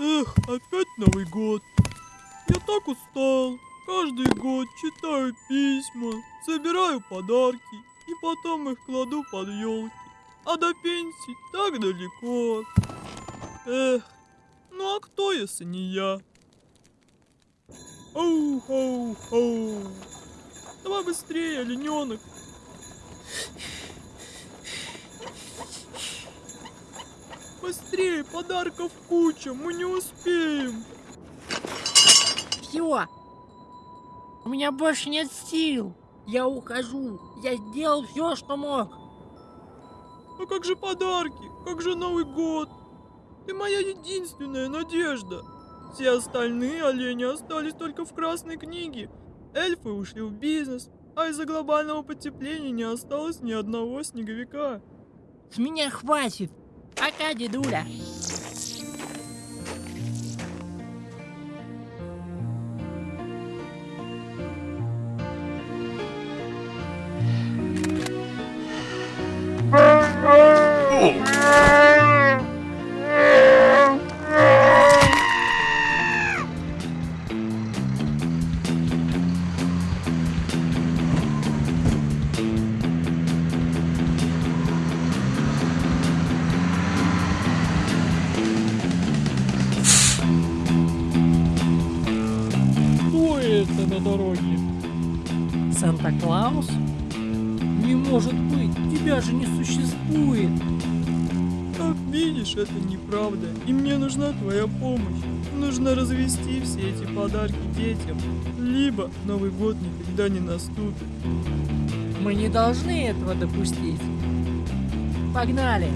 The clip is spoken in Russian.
Эх, опять Новый год. Я так устал. Каждый год читаю письма, собираю подарки и потом их кладу под елки. А до пенсии так далеко. Эх, ну а кто, если не я? Оу-хоу-хоу. Давай быстрее, олененок. Быстрее, подарков куча, мы не успеем. Все. У меня больше нет сил. Я ухожу. Я сделал все, что мог. А как же подарки? Как же Новый год? Ты моя единственная надежда. Все остальные олени остались только в красной книге. Эльфы ушли в бизнес, а из-за глобального потепления не осталось ни одного снеговика. С меня хватит. a calle dura. Oh. Это на дороге? Санта-Клаус? Не может быть, тебя же не существует. Как видишь, это неправда, и мне нужна твоя помощь. Нужно развести все эти подарки детям, либо Новый год никогда не наступит. Мы не должны этого допустить. Погнали.